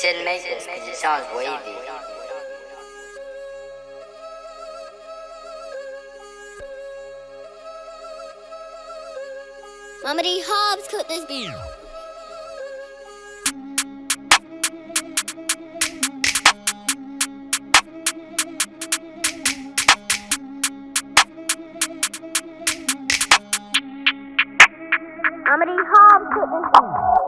shouldn't make this because it sounds wavy. Mama D. Hobbs cooked this beat. Mama D. Hobbs cooked this beat.